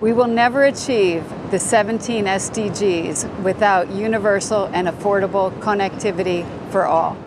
We will never achieve the 17 SDGs without universal and affordable connectivity for all.